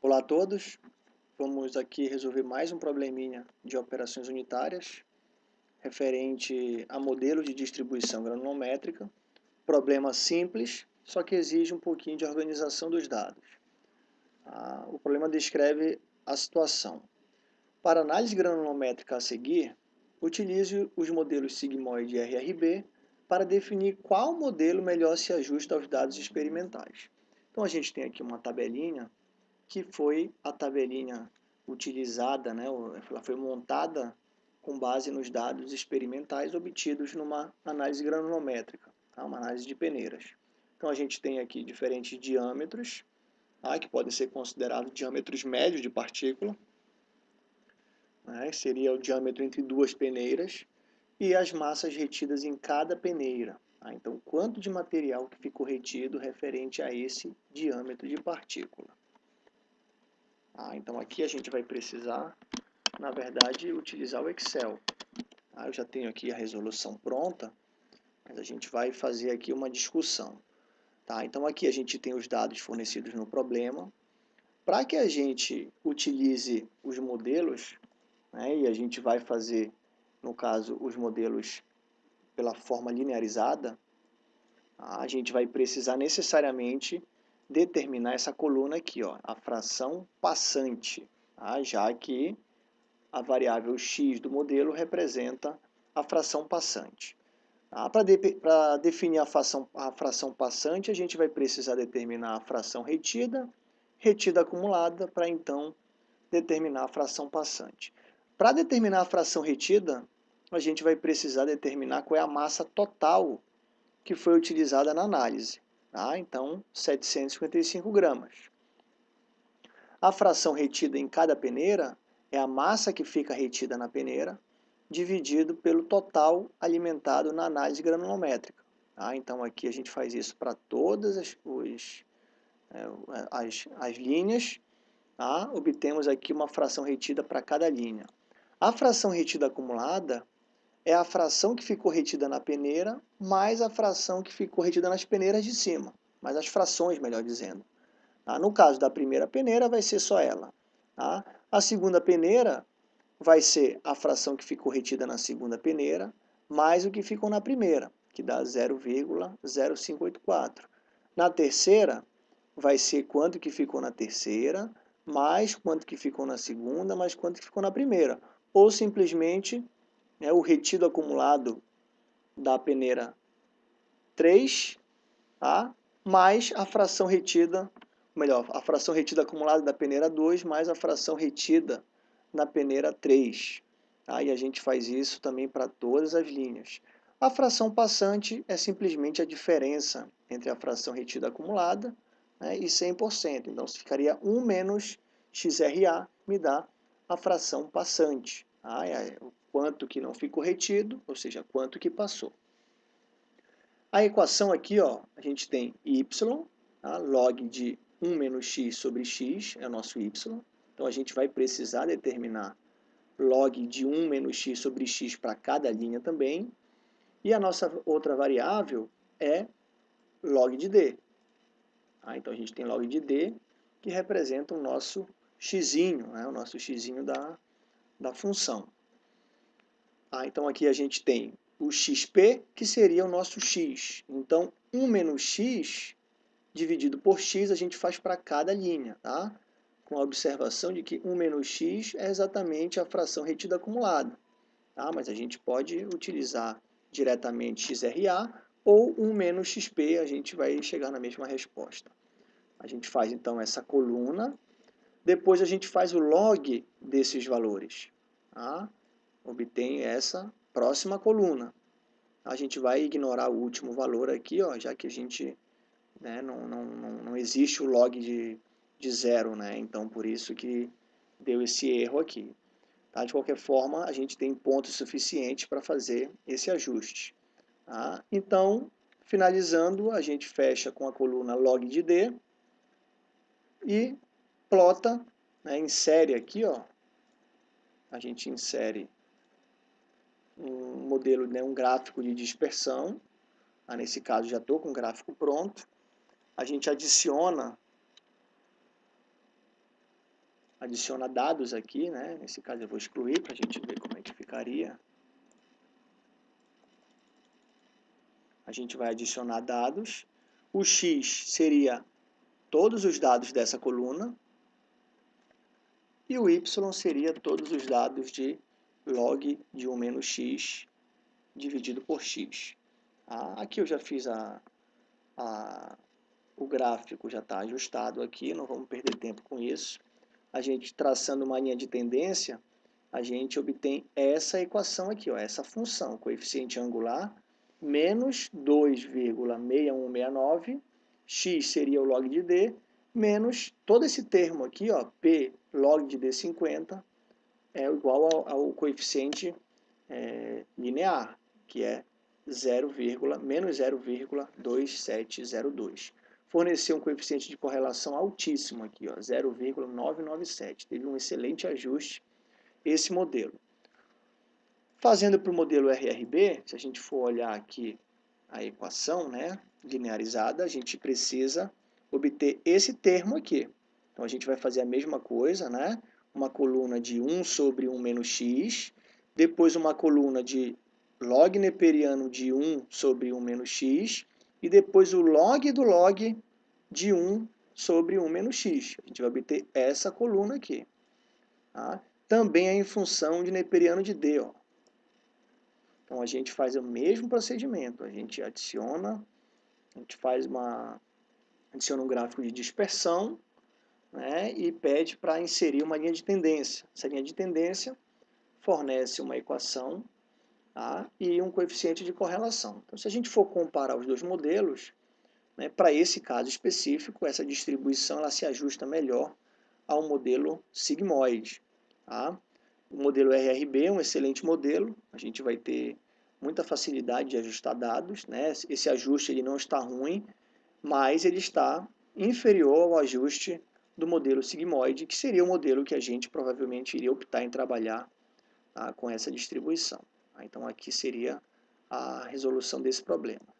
Olá a todos, vamos aqui resolver mais um probleminha de operações unitárias referente a modelos de distribuição granulométrica. Problema simples, só que exige um pouquinho de organização dos dados. Ah, o problema descreve a situação. Para análise granulométrica a seguir, utilize os modelos sigmoide e RRB para definir qual modelo melhor se ajusta aos dados experimentais. Então a gente tem aqui uma tabelinha que foi a tabelinha utilizada, né, ela foi montada com base nos dados experimentais obtidos numa análise granulométrica, tá? uma análise de peneiras. Então a gente tem aqui diferentes diâmetros, tá? que podem ser considerados diâmetros médios de partícula, né? seria o diâmetro entre duas peneiras, e as massas retidas em cada peneira. Tá? Então, quanto de material que ficou retido referente a esse diâmetro de partícula. Ah, então aqui a gente vai precisar, na verdade, utilizar o Excel. Ah, eu já tenho aqui a resolução pronta, mas a gente vai fazer aqui uma discussão. Tá? Então aqui a gente tem os dados fornecidos no problema. Para que a gente utilize os modelos, né, e a gente vai fazer, no caso, os modelos pela forma linearizada, a gente vai precisar necessariamente determinar essa coluna aqui, ó, a fração passante, tá? já que a variável x do modelo representa a fração passante. Tá? Para de, definir a fração, a fração passante, a gente vai precisar determinar a fração retida, retida acumulada, para então determinar a fração passante. Para determinar a fração retida, a gente vai precisar determinar qual é a massa total que foi utilizada na análise. Tá? Então, 755 gramas. A fração retida em cada peneira é a massa que fica retida na peneira, dividido pelo total alimentado na análise granulométrica. Tá? Então, aqui a gente faz isso para todas as, os, é, as, as linhas. Tá? Obtemos aqui uma fração retida para cada linha. A fração retida acumulada é a fração que ficou retida na peneira mais a fração que ficou retida nas peneiras de cima, mais as frações, melhor dizendo. Tá? No caso da primeira peneira, vai ser só ela. Tá? A segunda peneira vai ser a fração que ficou retida na segunda peneira mais o que ficou na primeira, que dá 0,0584. Na terceira, vai ser quanto que ficou na terceira, mais quanto que ficou na segunda, mais quanto que ficou na primeira. Ou simplesmente né, o retido acumulado da peneira 3, tá? mais a fração retida, melhor, a fração retida acumulada da peneira 2, mais a fração retida na peneira 3. Tá? E a gente faz isso também para todas as linhas. A fração passante é simplesmente a diferença entre a fração retida acumulada né, e 100%. Então, ficaria 1 menos XRA me dá a fração passante. Tá? Quanto que não ficou retido, ou seja, quanto que passou. A equação aqui, ó, a gente tem y, tá? log de 1 menos x sobre x, é o nosso y. Então, a gente vai precisar determinar log de 1 menos x sobre x para cada linha também. E a nossa outra variável é log de d. Tá? Então, a gente tem log de d, que representa o nosso x, né? o nosso x da, da função. Ah, então aqui a gente tem o xp, que seria o nosso x. Então, 1 menos x dividido por x a gente faz para cada linha, tá? Com a observação de que 1 menos x é exatamente a fração retida acumulada. Tá? Mas a gente pode utilizar diretamente XRA ou 1 menos XP, a gente vai chegar na mesma resposta. A gente faz então essa coluna, depois a gente faz o log desses valores. Tá? Obtém essa próxima coluna. A gente vai ignorar o último valor aqui, ó, já que a gente né, não, não, não, existe o log de, de zero, né? então por isso que deu esse erro aqui. Tá? De qualquer forma, a gente tem pontos suficientes para fazer esse ajuste. Tá? Então, finalizando, a gente fecha com a coluna log de D e plota, né, insere aqui, ó, a gente insere um modelo, né, um gráfico de dispersão. Ah, nesse caso já estou com o gráfico pronto. A gente adiciona adiciona dados aqui, né? Nesse caso eu vou excluir para a gente ver como é que ficaria. A gente vai adicionar dados. O x seria todos os dados dessa coluna. E o y seria todos os dados de log de 1 menos x dividido por x. Ah, aqui eu já fiz a, a, o gráfico, já está ajustado aqui, não vamos perder tempo com isso. A gente traçando uma linha de tendência, a gente obtém essa equação aqui, ó, essa função, coeficiente angular, menos 2,6169, x seria o log de d, menos todo esse termo aqui, ó, p log de d50, é igual ao, ao coeficiente é, linear, que é 0, menos 0,2702. Forneceu um coeficiente de correlação altíssimo aqui, 0,997. Teve um excelente ajuste esse modelo. Fazendo para o modelo RRB, se a gente for olhar aqui a equação né, linearizada, a gente precisa obter esse termo aqui. Então, a gente vai fazer a mesma coisa, né? Uma coluna de 1 sobre 1 menos x, depois uma coluna de log neperiano de 1 sobre 1 menos x, e depois o log do log de 1 sobre 1 menos x. A gente vai obter essa coluna aqui. Tá? Também é em função de neperiano de d. Ó. Então, a gente faz o mesmo procedimento. A gente adiciona, a gente faz uma, adiciona um gráfico de dispersão, né, e pede para inserir uma linha de tendência. Essa linha de tendência fornece uma equação tá, e um coeficiente de correlação. Então, se a gente for comparar os dois modelos, né, para esse caso específico, essa distribuição ela se ajusta melhor ao modelo sigmoide. Tá? O modelo RRB é um excelente modelo, a gente vai ter muita facilidade de ajustar dados, né? esse ajuste ele não está ruim, mas ele está inferior ao ajuste do modelo sigmoide, que seria o modelo que a gente provavelmente iria optar em trabalhar tá, com essa distribuição. Então aqui seria a resolução desse problema.